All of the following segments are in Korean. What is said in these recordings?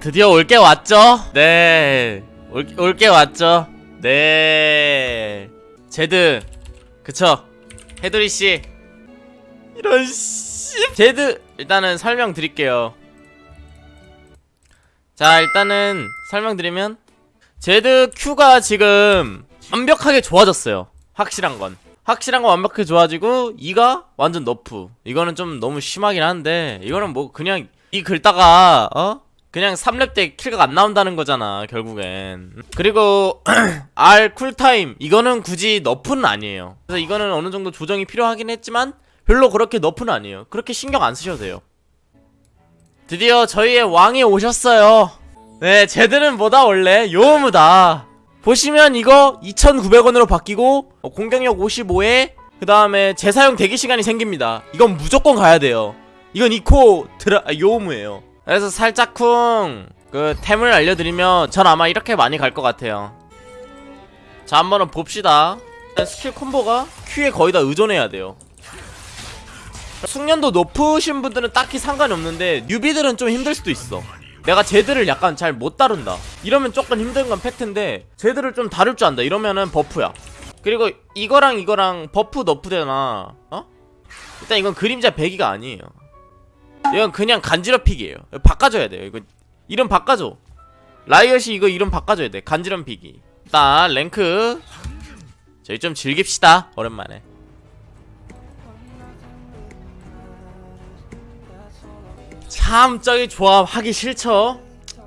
드디어 올 게 왔죠? 네. 올게 왔죠? 네. 제드. 그쵸? 해드리 씨. 이런 씨. 제드 일단은 설명드릴게요. 자, 일단은 설명드리면 제드 Q가 지금 완벽하게 좋아졌어요. 확실한 건. 확실한 건 완벽하게 좋아지고 E가 완전 nerf. 이거는 좀 너무 심하긴 한데 이거는 뭐 그냥 E 긁다가 어? 그냥 3렙 때 킬가 안 나온다는 거잖아 결국엔 그리고 R 쿨타임 이거는 굳이 너프는 아니에요 그래서 이거는 어느 정도 조정이 필요하긴 했지만 별로 그렇게 너프는 아니에요. 그렇게 신경 안 쓰셔도 돼요. 드디어 저희의 왕이 오셨어요. 네 쟤들은 뭐다 원래? 요무다. 보시면 이거 2,900원으로 바뀌고 어, 공격력 55에 그 다음에 재사용 대기시간이 생깁니다. 이건 무조건 가야 돼요. 이건 이코 드라 아, 요무예요. 그래서 살짝쿵 그 템을 알려드리면 전 아마 이렇게 많이 갈 것 같아요. 자 한번은 봅시다. 스킬 콤보가 Q에 거의 다 의존해야 돼요 숙련도 높으신 분들은 딱히 상관이 없는데 뉴비들은 좀 힘들 수도 있어. 내가 제드를 약간 잘 못 다룬다. 이러면 조금 힘든 건 팩트인데 제드를 좀 다룰 줄 안다. 이러면은 버프야. 그리고 이거랑 이거랑 버프 너프 되나 어? 일단 이건 그림자 배기가 아니에요. 이건 그냥 간지럽히기예요. 바꿔줘야 돼요. 이거 이름 바꿔줘. 라이엇이 이거 이름 바꿔줘야 돼. 간지럽히기 일단 랭크. 저희 좀 즐깁시다. 오랜만에 참 저기 조합 하기 싫죠?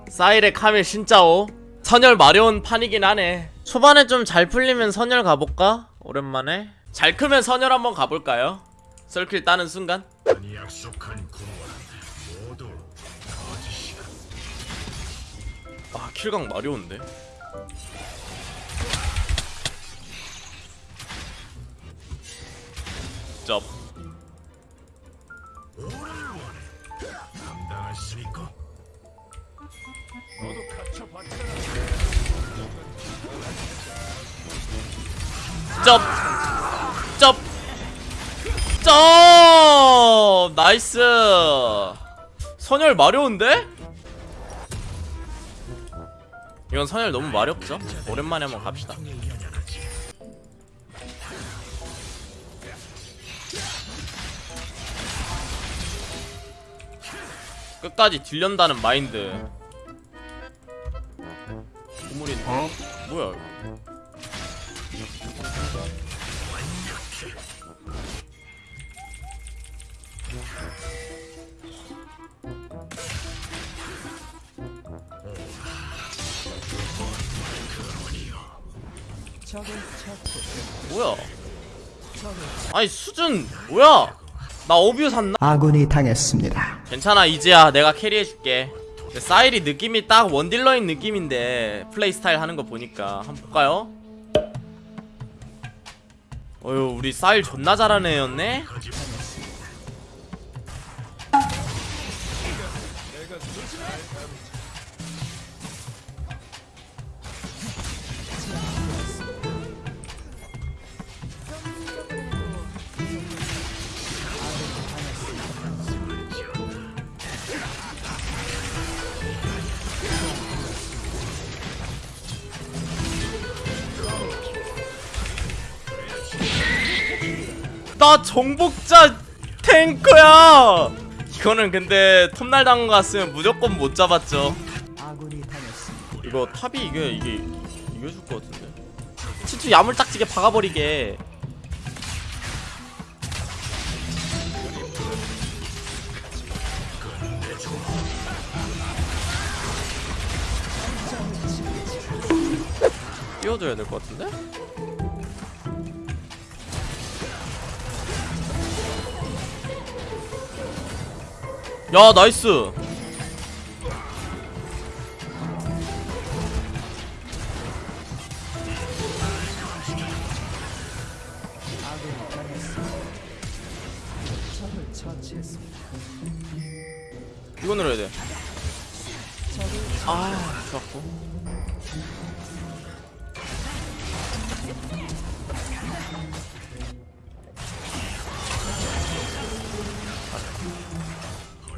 사이레 카밀 신짜오. 선열 마려운 판이긴 하네. 초반에 좀 잘 풀리면 선열 가볼까? 오랜만에? 잘 크면 선열 한번 가볼까요? 썰킬 따는 순간. 아 킬각 마려운데? 쩝 쩝! 쩝! 쩝! nice! 선혈 마려운데? 이건 선혈 너무 마렵죠? 오랜만에 한번 갑시다 끝까지 딜련다는 마인드 고물인 어? 뭐야 이거 뭐야? 아니 수준 뭐야? 나 어뷰 샀나? 아군이 당했습니다. 괜찮아 이제야 내가 캐리해줄게 사일이 느낌이 딱 원딜러인 느낌인데 플레이 스타일 하는 거 보니까 한번 볼까요? 어휴 우리 사일 존나 잘하는 애였네? 나 정복자 탱커야 이거는 근데 톱날 당한 거 같으면 무조건 못 잡았죠. 이거 탑이 이게 이게 이겨줄 것 같은데 치투 야물딱지게 박아버리게 띄워줘야 될 것 같은데? 야 나이스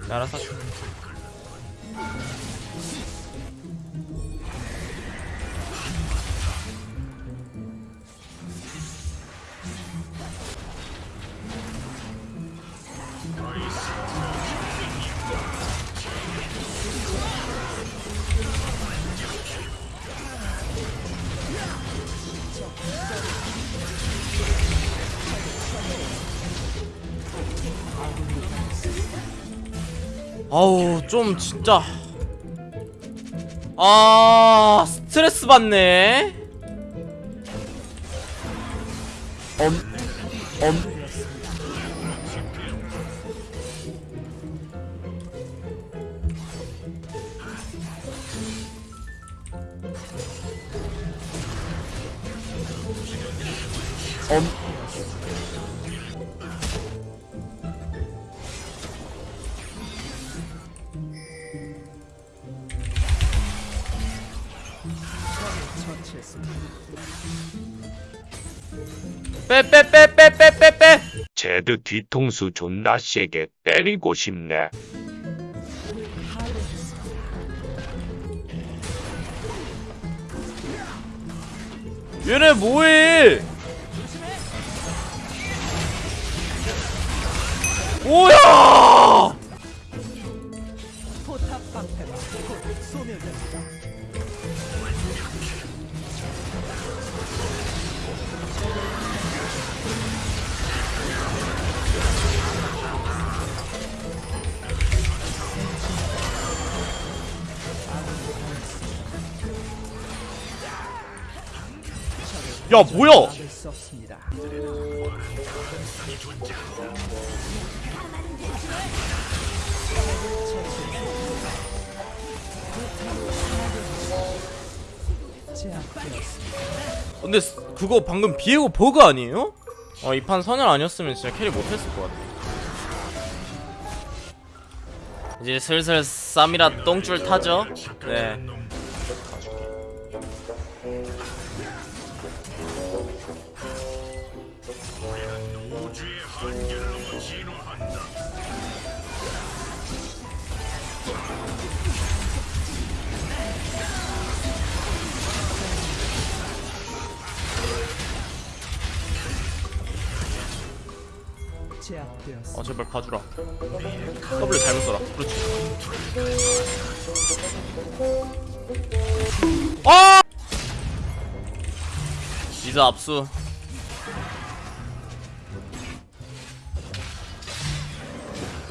알았어. 아우 좀 진짜. 아 스트레스 받네. 엄엄. 엄 빼빼빼빼빼빼빼. 제드 뒤통수 존나 세게 때리고 싶네. 얘네 뭐해? 뭐야 야 뭐야. 근데 스- 그거 방금 비에고 버그 아니에요? 어 이 판 선혈 아니었으면 진짜 carry 못했을 것 같아 이제 슬슬 쌈이라 똥줄 타죠 네 어 제발 봐주라. W 잘못 써라. 그렇지. 아! 리드 압수.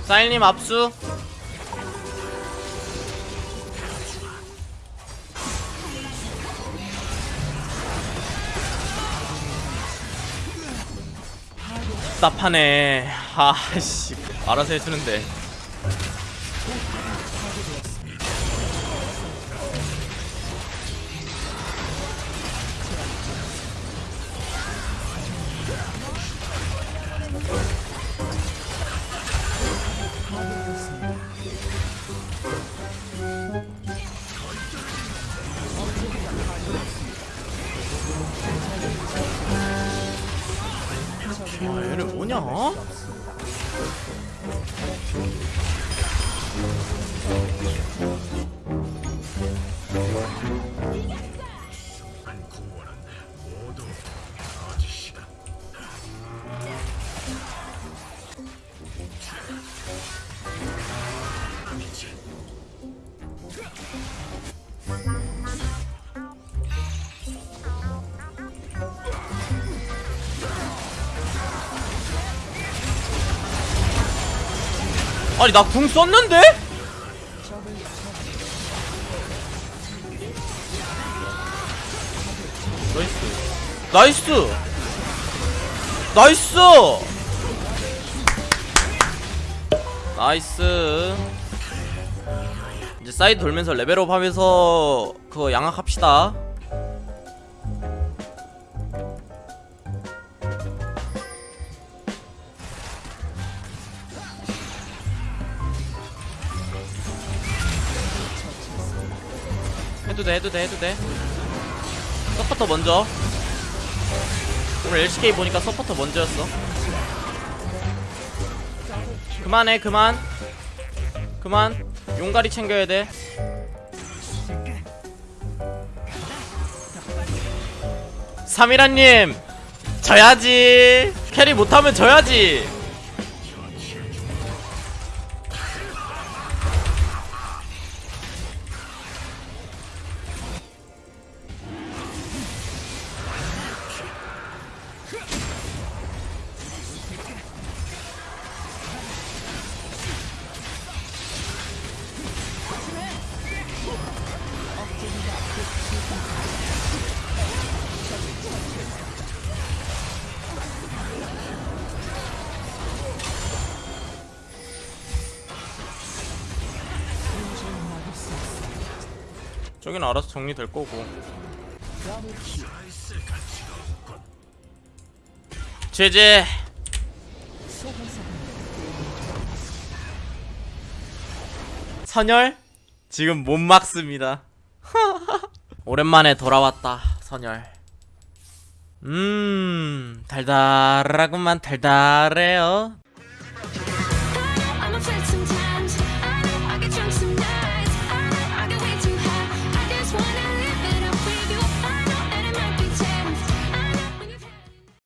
사일님 압수 답답하네. 아씨 알아서 해주는데 아 아니 나 궁 썼는데? Nice. Nice. Nice. Nice. 이제 사이드 돌면서 레벨업 하면서 그거 양학합시다 해도 돼 해도 돼 해도 돼. 서포터 먼저. 오늘 LCK 보니까 서포터 먼저였어. 그만해 그만. 그만. 용가리 챙겨야 돼. 사미라님 져야지. carry 못하면 져야지 저긴 알아서 정리될 거고. 제제! 선열? 지금 못 막습니다. 오랜만에 돌아왔다 선열. 음 달달하구만 달달해요